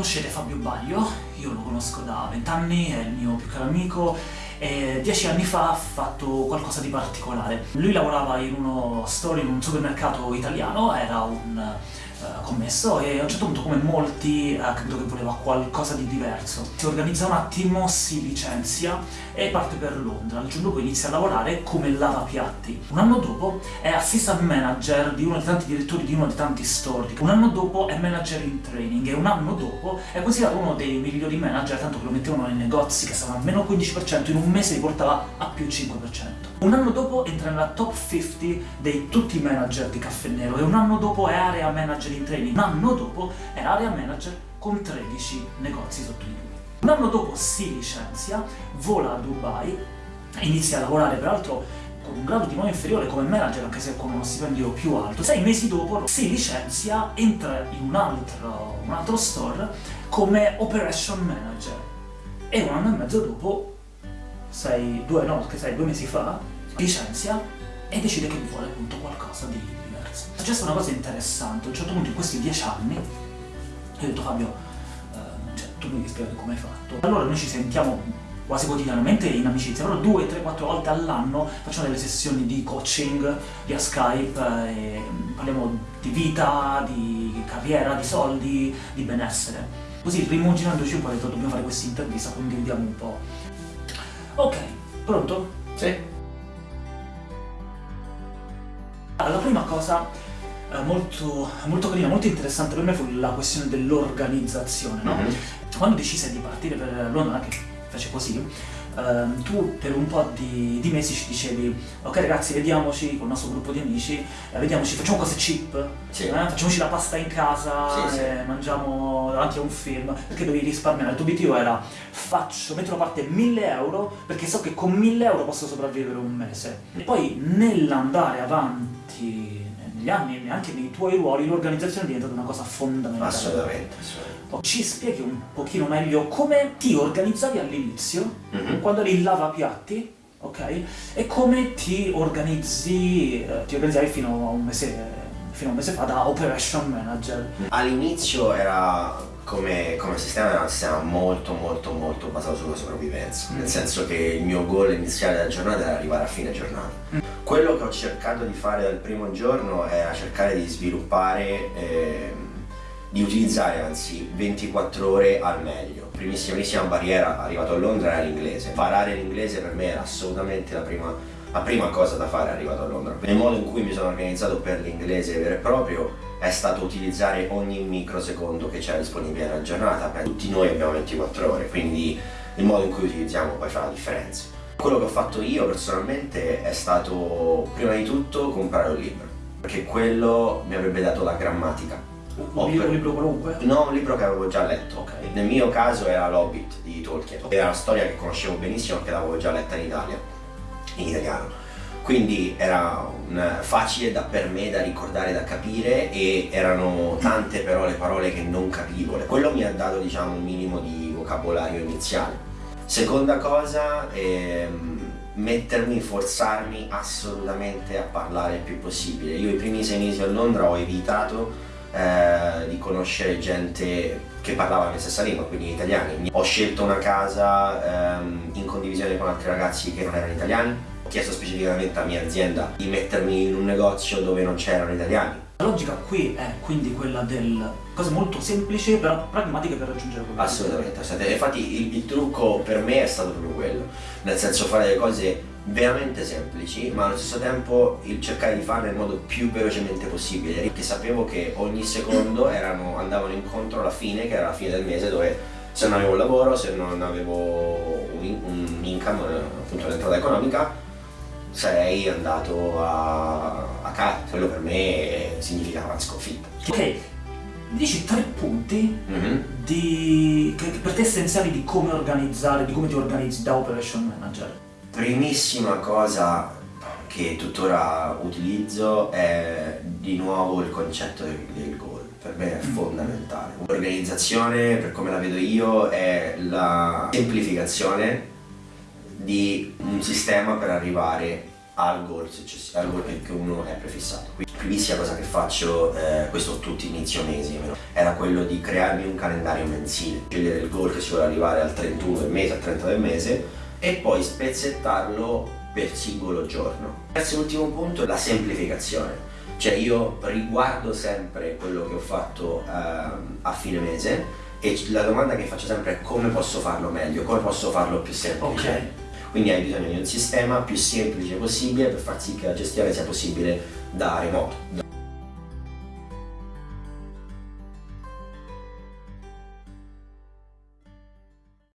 conoscete Fabio Baglio, io lo conosco da vent'anni, è il mio più caro amico e dieci anni fa ha fatto qualcosa di particolare. Lui lavorava in uno store, in un supermercato italiano, era un uh, commesso e a un certo punto, come molti, ha capito che voleva qualcosa di diverso. Si organizza un attimo, si licenzia e parte per Londra. Il giorno dopo inizia a lavorare come lavapiatti. Un anno dopo è assistant manager di uno dei tanti direttori di uno dei tanti store. Un anno dopo è manager in training e un anno dopo è considerato uno dei migliori manager, tanto che lo mettevano nei negozi che stavano a meno 15%, in un mese li portava a più 5%. Un anno dopo entra nella top 50 dei tutti i manager di Caffè Nero e un anno dopo è area manager in training. Un anno dopo è area manager con 13 negozi sotto di lui. Un anno dopo si licenzia, vola a Dubai, inizia a lavorare peraltro con un grado di mano inferiore come manager, anche se con uno stipendio più alto. Sei mesi dopo si licenzia, entra in un altro, un altro store come operation manager. E un anno e mezzo dopo, sei, due, no, sei due mesi fa, licenzia e decide che vuole appunto qualcosa di diverso. È successa una cosa interessante, a un certo punto in questi dieci anni, io ho detto Fabio, tu mi devi spiegare come hai fatto. Allora noi ci sentiamo quasi quotidianamente in amicizia, però due, tre, quattro volte all'anno facciamo delle sessioni di coaching via Skype e parliamo di vita, di carriera, di soldi, di benessere. Così rimuginandoci un po' ho detto dobbiamo fare questa intervista, condividiamo un po'. Ok, pronto? Sì. Allora, la prima cosa eh, molto, molto carina, molto interessante per me fu la questione dell'organizzazione, no? Mm -hmm. Quando decise di partire per Londra, che fece così, Uh, tu per un po' di, di, mesi ci dicevi ok ragazzi vediamoci con il nostro gruppo di amici eh, vediamoci, facciamo cose cheap sì. eh, facciamoci la pasta in casa sì, sì. mangiamo davanti a un film perché dovevi risparmiare, il tuo obiettivo era faccio, metto da parte 1000 euro perché so che con 1000 euro posso sopravvivere un mese e poi nell'andare avanti negli anni e anche nei tuoi ruoli l'organizzazione è diventata una cosa fondamentale. Assolutamente, assolutamente. Ci spieghi un pochino meglio come ti organizzavi all'inizio, mm -hmm. quando eri il lavapiatti, ok? E come ti organizzi, eh, ti organizzavi fino a un mese fino a un mese fa da operation manager. All'inizio era come, come, sistema era un sistema molto molto molto basato sulla sopravvivenza, mm. nel senso che il mio goal iniziale della giornata era arrivare a fine giornata. Mm. Quello che ho cercato di fare dal primo giorno era cercare di sviluppare, eh, di utilizzare anzi 24 ore al meglio. Primissima, primissima barriera arrivato a Londra era l'inglese. Parare l'inglese per me era assolutamente la prima, la prima cosa da fare arrivato a Londra. Il modo in cui mi sono organizzato per l'inglese vero e proprio è stato utilizzare ogni microsecondo che c'era disponibile nella giornata. Tutti noi abbiamo 24 ore, quindi il modo in cui utilizziamo poi fa la differenza. Quello che ho fatto io personalmente è stato prima di tutto comprare un libro, perché quello mi avrebbe dato la grammatica. Un, libro, un libro qualunque? No, un libro che avevo già letto. Okay. Nel mio caso era L'Hobbit di Tolkien. Era una storia che conoscevo benissimo perché l'avevo già letta in Italia, in italiano. Quindi era un, facile da, per me da ricordare, da capire e erano tante però le parole che non capivo. Quello mi ha dato diciamo un minimo di vocabolario iniziale. Seconda cosa, ehm, mettermi, forzarmi assolutamente a parlare il più possibile. Io i primi sei mesi a Londra ho evitato eh, di conoscere gente che parlava la mia stessa lingua, quindi italiani. Ho scelto una casa ehm, in condivisione con altri ragazzi che non erano italiani. Chiesto specificamente alla mia azienda di mettermi in un negozio dove non c'erano italiani. La logica qui è quindi quella del cose molto semplici però pragmatiche per raggiungere quello Assolutamente, assolutamente. infatti il, il, trucco per me è stato proprio quello, nel senso fare delle cose veramente semplici ma allo stesso tempo il cercare di farle nel modo più velocemente possibile. Perché sapevo che ogni secondo erano, andavano incontro alla fine, che era la fine del mese dove se non avevo un lavoro, se non avevo un, un income, appunto un'entrata economica sarei andato a, a casa. Quello per me significava una sconfitta. Ok, dici tre punti mm -hmm. di, che, che per te essenziali di come organizzare, di come ti organizzi da operation manager. Primissima cosa che tuttora utilizzo è di nuovo il concetto del, del goal. Per me è mm. fondamentale. L'organizzazione, per come la vedo io, è la semplificazione di un sistema per arrivare al goal, al goal che uno è prefissato. primissima cosa che faccio, eh, questo tutti inizio mesi, era quello di crearmi un calendario mensile, scegliere il goal che si vuole arrivare al 31 del mese, al 30 del mese e poi spezzettarlo per singolo giorno. Terzo e ultimo punto, la semplificazione. Cioè io riguardo sempre quello che ho fatto uh, a fine mese e la domanda che faccio sempre è come posso farlo meglio, come posso farlo più semplice. Okay. Quindi hai bisogno di un sistema più semplice possibile per far sì che la gestione sia possibile da remoto.